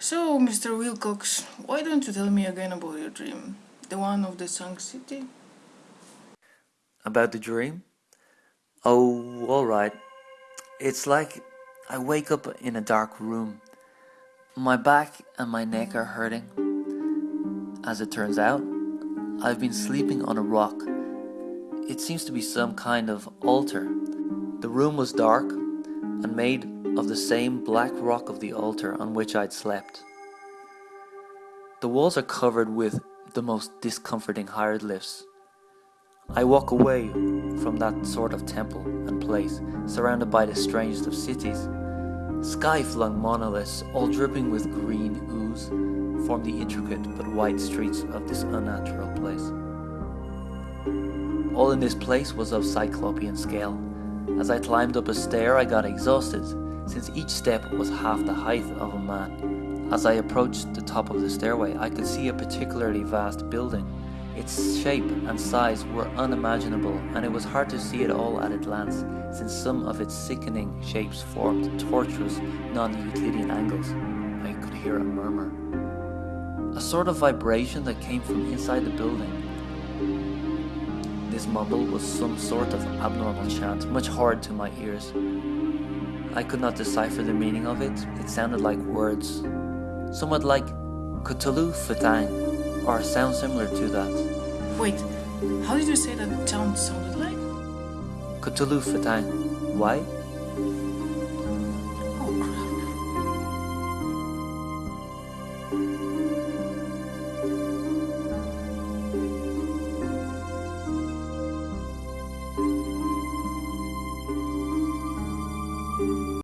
So, Mr. Wilcox, why don't you tell me again about your dream? The one of the sunk city? About the dream? Oh, alright. It's like I wake up in a dark room. My back and my neck are hurting. As it turns out, I've been sleeping on a rock. It seems to be some kind of altar. The room was dark and made of the same black rock of the altar on which I'd slept. The walls are covered with the most discomforting hieroglyphs. I walk away from that sort of temple and place, surrounded by the strangest of cities. Sky-flung monoliths, all dripping with green ooze, form the intricate but white streets of this unnatural place. All in this place was of cyclopean scale. As I climbed up a stair I got exhausted, since each step was half the height of a man. As I approached the top of the stairway, I could see a particularly vast building. Its shape and size were unimaginable, and it was hard to see it all at a glance, since some of its sickening shapes formed tortuous, non-Euclidean angles. I could hear a murmur. A sort of vibration that came from inside the building. This mumble was some sort of abnormal chant, much horrid to my ears. I could not decipher the meaning of it. It sounded like words, somewhat like Cthulhu fhtagn, or a sound similar to that. Wait, how did you say that sound sounded like? Cthulhu fhtagn. Why?